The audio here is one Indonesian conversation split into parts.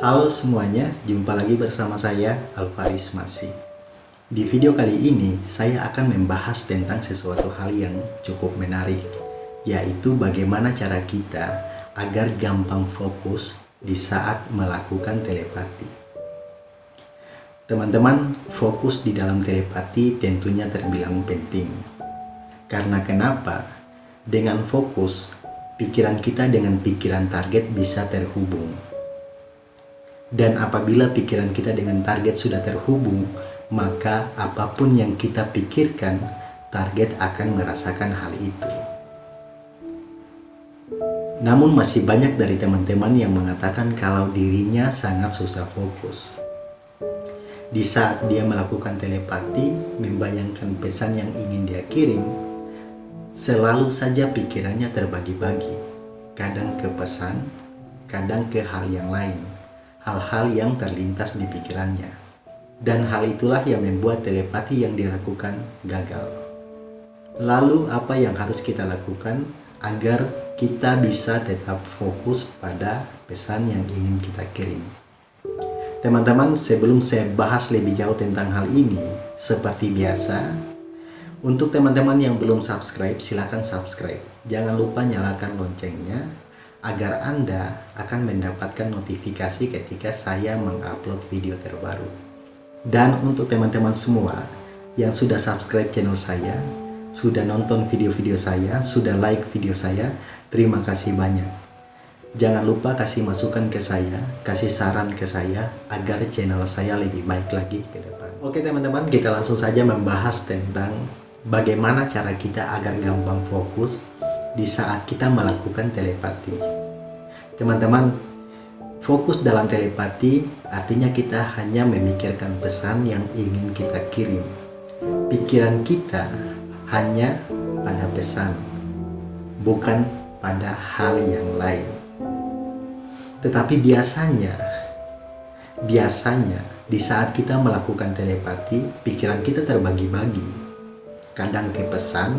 Halo semuanya, jumpa lagi bersama saya Alvaris Masih. Di video kali ini, saya akan membahas tentang sesuatu hal yang cukup menarik, yaitu bagaimana cara kita agar gampang fokus di saat melakukan telepati. Teman-teman, fokus di dalam telepati tentunya terbilang penting. Karena kenapa? Dengan fokus, pikiran kita dengan pikiran target bisa terhubung dan apabila pikiran kita dengan target sudah terhubung, maka apa pun yang kita pikirkan, target akan merasakan hal itu. Namun masih banyak dari teman-teman yang mengatakan kalau dirinya sangat susah fokus. Di saat dia melakukan telepati, membayangkan pesan yang ingin dia kirim, selalu saja pikirannya terbagi-bagi, kadang ke pesan, kadang ke hal yang lain hal-hal yang terlintas di pikirannya. Dan hal itulah yang membuat telepati yang dilakukan gagal. Lalu apa yang harus kita lakukan agar kita bisa tetap fokus pada pesan yang ingin kita kirim? Teman-teman, sebelum saya bahas lebih jauh tentang hal ini, seperti biasa, untuk teman-teman yang belum subscribe, silahkan subscribe. Jangan lupa nyalakan loncengnya agar Anda akan mendapatkan notifikasi ketika saya mengupload video terbaru. Dan untuk teman-teman semua yang sudah subscribe channel saya, sudah nonton video-video saya, sudah like video saya, terima kasih banyak. Jangan lupa kasih masukan ke saya, kasih saran ke saya agar channel saya lebih baik lagi ke depan. Oke teman-teman, kita langsung saja membahas tentang bagaimana cara kita agar gampang fokus di saat kita melakukan telepati. Teman-teman, fokus dalam telepati artinya kita hanya memikirkan pesan yang ingin kita kirim. Pikiran kita hanya pada pesan, bukan pada hal yang lain. Tetapi biasanya, biasanya di saat kita melakukan telepati, pikiran kita terbagi-bagi. Kadang ke pesan,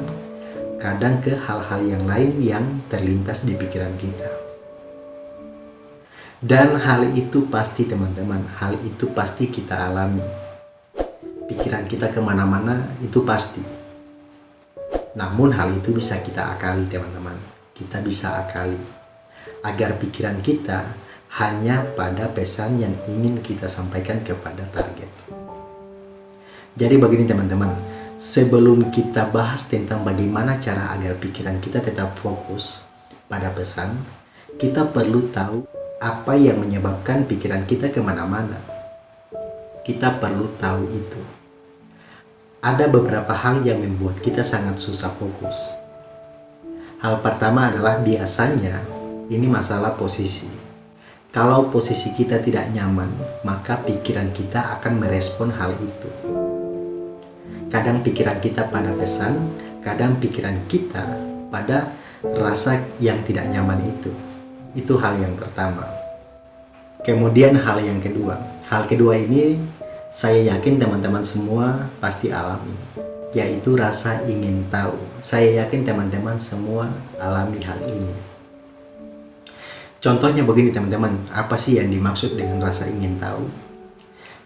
kadang ke hal-hal yang lain yang terlintas di pikiran kita. Dan hal itu pasti teman-teman, hal itu pasti kita alami. Pikiran kita ke mana-mana itu pasti. Namun hal itu bisa kita akali teman-teman. Kita bisa akali. Agar pikiran kita hanya pada pesan yang ingin kita sampaikan kepada target. Jadi begini teman-teman, Sebelum kita bahas tentang bagaimana cara agar pikiran kita tetap fokus pada pesan, kita perlu tahu apa yang menyebabkan pikiran kita ke mana-mana. Kita perlu tahu itu. Ada beberapa hal yang membuat kita sangat susah fokus. Hal pertama adalah biasanya ini masalah posisi. Kalau posisi kita tidak nyaman, maka pikiran kita akan merespon hal itu. Kadang pikiran kita pada pesan, kadang pikiran kita pada rasa yang tidak nyaman itu. Itu hal yang pertama. Kemudian hal yang kedua. Hal kedua ini saya yakin teman-teman semua pasti alami. Yaitu rasa ingin tahu. Saya yakin teman-teman semua alami hal ini. Contohnya begini teman-teman, apa sih yang dimaksud dengan rasa ingin tahu?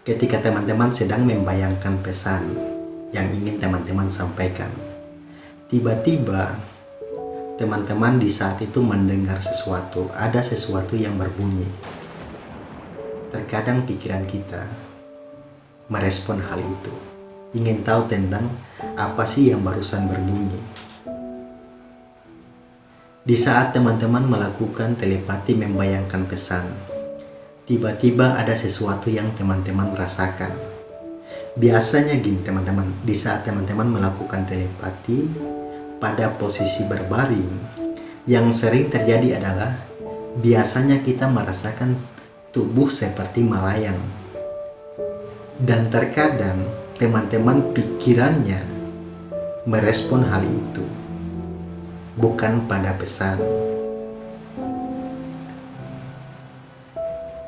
Ketika teman-teman sedang membayangkan pesan, yang ingin teman-teman sampaikan. Tiba-tiba teman-teman di saat itu mendengar sesuatu, ada sesuatu yang berbunyi. Terkadang pikiran kita merespon hal itu, ingin tahu tentang apa sih yang barusan berbunyi. Di saat teman-teman melakukan telepati membayangkan pesan, tiba-tiba ada sesuatu yang teman-teman rasakan Biasanya gini teman-teman, di saat teman-teman melakukan telepati pada posisi berbaring, yang sering terjadi adalah biasanya kita merasakan tubuh seperti melayang. Dan terkadang teman-teman pikirannya merespon hal itu, bukan pada pesan.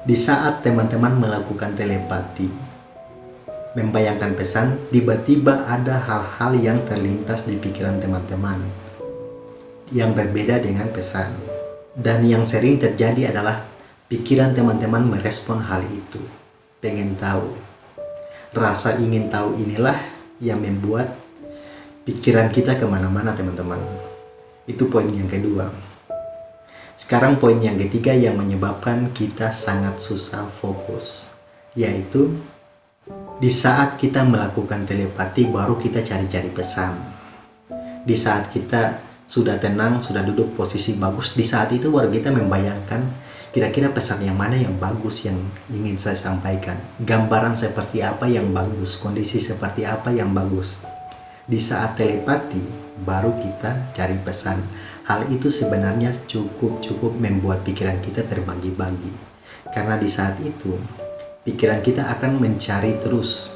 Di saat teman-teman melakukan telepati, membayangkan pesan, tiba-tiba ada hal-hal yang terlintas di pikiran teman-teman yang berbeda dengan pesan. Dan yang sering terjadi adalah pikiran teman-teman merespon hal itu. Pengen tahu. Rasa ingin tahu inilah yang membuat pikiran kita ke mana-mana teman-teman. Itu poin yang kedua. Sekarang poin yang ketiga yang menyebabkan kita sangat susah fokus. Yaitu di saat kita melakukan telepati baru kita cari-cari pesan. Di saat kita sudah tenang, sudah duduk posisi bagus, di saat itu baru kita membayangkan kira-kira pesan yang mana yang bagus yang ingin saya sampaikan. Gambaran seperti apa yang bagus, kondisi seperti apa yang bagus. Di saat telepati, baru kita cari pesan. Hal itu sebenarnya cukup-cukup membuat pikiran kita terbagi-bagi. Karena di saat itu, pikiran kita akan mencari terus.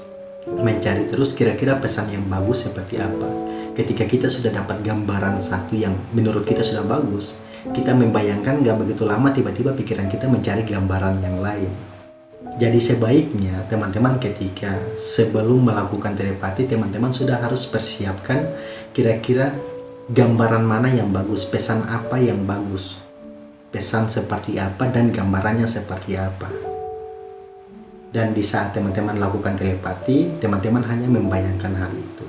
Mencari terus kira-kira pesan yang bagus seperti apa ketika kita sudah dapat gambaran satu yang menurut kita sudah bagus, kita membayangkan gak begitu lama tiba-tiba pikiran kita mencari gambaran yang lain. Jadi sebaiknya teman-teman ketika sebelum melakukan telepati, teman-teman sudah harus persiapkan kira-kira gambaran mana yang bagus, pesan apa yang bagus, pesan seperti apa dan gambarannya seperti apa. Dan di saat teman-teman lakukan telepati, teman-teman hanya membayangkan hal itu.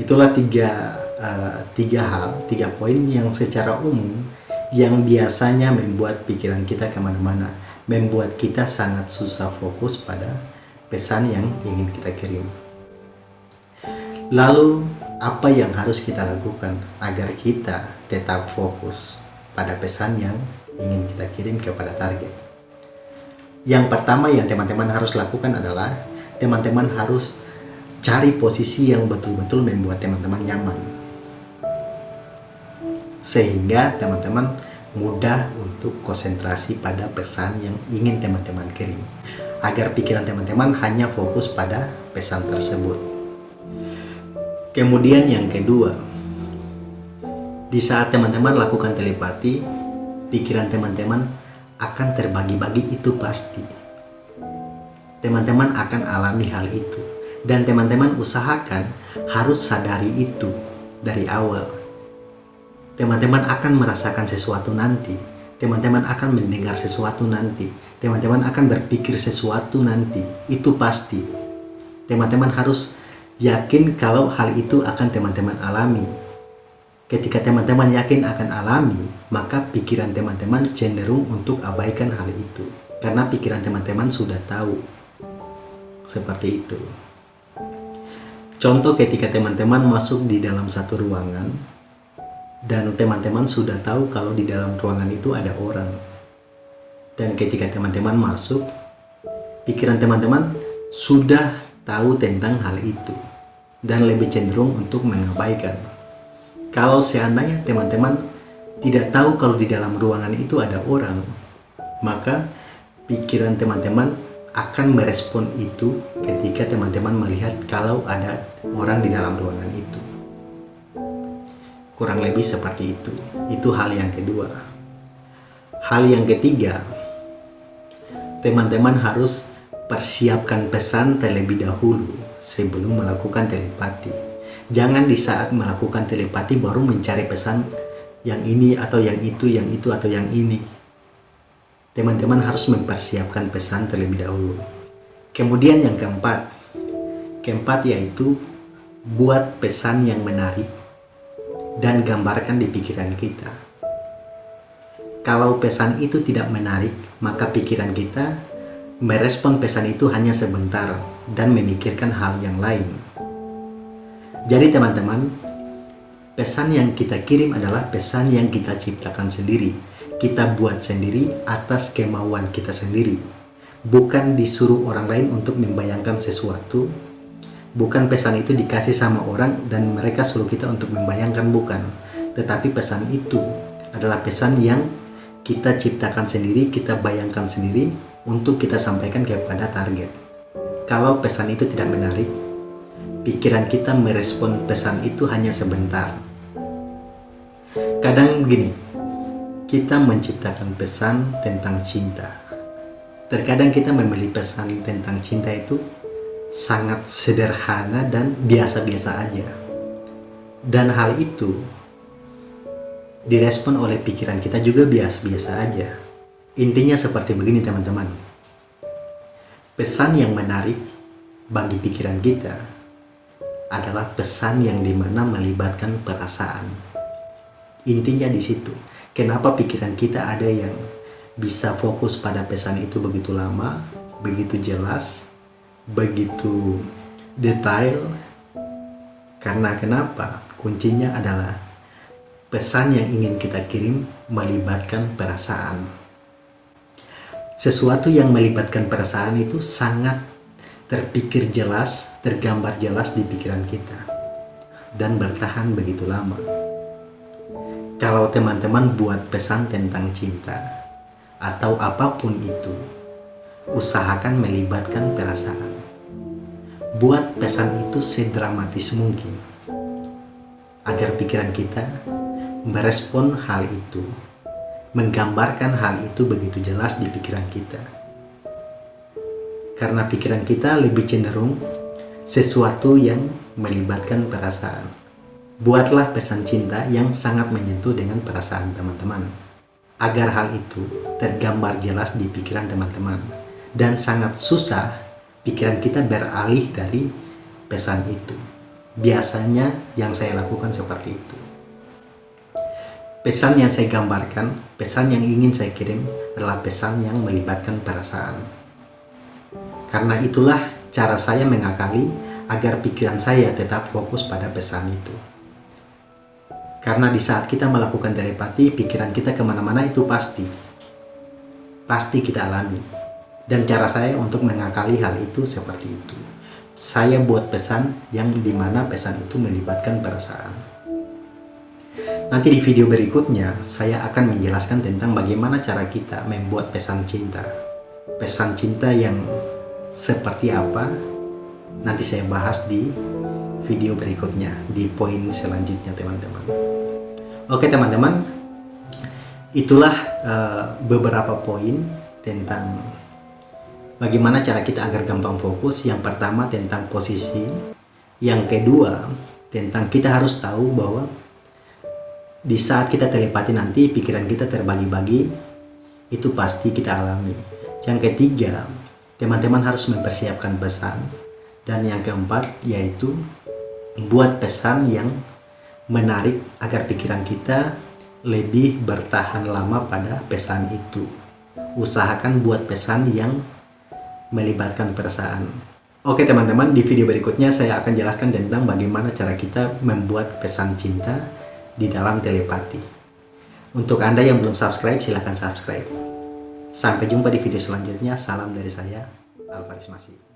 Itulah tiga, uh, tiga hal, tiga poin yang secara umum yang biasanya membuat pikiran kita ke mana-mana, membuat kita sangat susah fokus pada pesan yang ingin kita kirim. Lalu, apa yang harus kita lakukan agar kita tetap fokus pada pesan yang ingin kita kirim kepada target? Yang pertama yang teman-teman harus lakukan adalah teman-teman harus cari posisi yang betul-betul membuat teman-teman nyaman. Sehingga teman-teman mudah untuk konsentrasi pada pesan yang ingin teman-teman kirim. Agar pikiran teman-teman hanya fokus pada pesan tersebut. Kemudian yang kedua di saat teman-teman lakukan telepati pikiran teman-teman akan terbagi-bagi itu pasti teman-teman akan alami hal itu dan teman-teman usahakan harus sadari itu dari awal. Teman-teman akan merasakan sesuatu nanti. Teman-teman akan mendengar sesuatu nanti. Teman-teman akan berpikir sesuatu nanti. Itu pasti. Teman-teman harus yakin kalau hal itu akan teman-teman alami. Ketika teman-teman yakin akan alami, maka pikiran teman-teman cenderung untuk abaikan hal itu. Karena pikiran teman-teman sudah tahu. Seperti itu. Contoh ketika teman-teman masuk di dalam satu ruangan dan teman-teman sudah tahu kalau di dalam ruangan itu ada orang. Dan ketika teman-teman masuk, pikiran teman-teman sudah tahu tentang hal itu dan lebih cenderung untuk mengabaikan. Kalau seandainya teman-teman tidak tahu kalau di dalam ruangan itu ada orang, maka pikiran teman-teman akan merespon itu ketika teman-teman melihat kalau ada orang di dalam ruangan itu. Kurang lebih seperti itu. Itu hal yang kedua. Hal yang ketiga, teman-teman harus persiapkan pesan terlebih dahulu sebelum melakukan telepati. Jangan di saat melakukan telepati baru mencari pesan yang ini atau yang itu, yang itu atau yang ini teman-teman harus mempersiapkan pesan terlebih dahulu. Kemudian yang keempat, keempat yaitu buat pesan yang menarik dan gambarkan di pikiran kita. Kalau pesan itu tidak menarik, maka pikiran kita merespon pesan itu hanya sebentar dan memikirkan hal yang lain. Jadi teman-teman, pesan yang kita kirim adalah pesan yang kita ciptakan sendiri kita buat sendiri atas kemauan kita sendiri. Bukan disuruh orang lain untuk membayangkan sesuatu. Bukan pesan itu dikasih sama orang dan mereka suruh kita untuk membayangkan, bukan. Tetapi pesan itu adalah pesan yang kita ciptakan sendiri, kita bayangkan sendiri untuk kita sampaikan kepada target. Kalau pesan itu tidak menarik, pikiran kita merespon pesan itu hanya sebentar. Kadang begini, kita menciptakan pesan tentang cinta. Terkadang kita memilih pesan tentang cinta itu sangat sederhana dan biasa-biasa aja. Dan hal itu direspon oleh pikiran kita juga biasa-biasa aja. Intinya seperti begini teman-teman. Pesan yang menarik bagi pikiran kita adalah pesan yang di mana melibatkan perasaan. Intinya di situ. Kenapa pikiran kita ada yang bisa fokus pada pesan itu begitu lama, begitu jelas, begitu detail. Karena kenapa? Kuncinya adalah pesan yang ingin kita kirim melibatkan perasaan. Sesuatu yang melibatkan perasaan itu sangat terpikir jelas, tergambar jelas di pikiran kita, dan bertahan begitu lama. Kalau teman-teman buat pesan tentang cinta, atau apa pun itu, usahakan melibatkan perasaan. Buat pesan itu sedramatis mungkin, agar pikiran kita merespon hal itu, menggambarkan hal itu begitu jelas di pikiran kita karena pikiran kita lebih cenderung sesuatu yang melibatkan perasaan. Buatlah pesan cinta yang sangat menyentuh dengan perasaan teman-teman. Agar hal itu tergambar jelas di pikiran teman-teman. Dan sangat susah pikiran kita beralih dari pesan itu. Biasanya yang saya lakukan seperti itu. Pesan yang saya gambarkan, pesan yang ingin saya kirim adalah pesan yang melibatkan perasaan karena itulah cara saya mengakali agar pikiran saya tetap fokus pada pesan itu. Karena di saat kita melakukan telepati, pikiran kita ke mana-mana itu pasti. Pasti kita alami. Dan cara saya untuk mengakali hal itu seperti itu. Saya buat pesan yang di mana pesan itu melibatkan perasaan. Nanti di video berikutnya, saya akan menjelaskan tentang bagaimana cara kita membuat pesan cinta. Pesan cinta yang seperti apa nanti saya bahas di video berikutnya di poin selanjutnya teman-teman. Oke teman-teman. Itulah uh, beberapa poin tentang bagaimana cara kita agar gampang fokus. Yang pertama tentang posisi. Yang kedua tentang kita harus tahu bahwa di saat kita telepati nanti pikiran kita terbagi-bagi itu pasti kita alami. Yang ketiga teman-teman harus mempersiapkan pesan. Dan yang keempat yaitu buat pesan yang menarik agar pikiran kita lebih bertahan lama pada pesan itu. Usahakan buat pesan yang melibatkan perasaan. Oke teman-teman di video berikutnya saya akan jelaskan tentang bagaimana cara kita membuat pesan cinta di dalam telepati. Untuk anda yang belum subscribe silahkan subscribe Sampai jumpa di video selanjutnya. Salam dari saya, Alvaris Masih.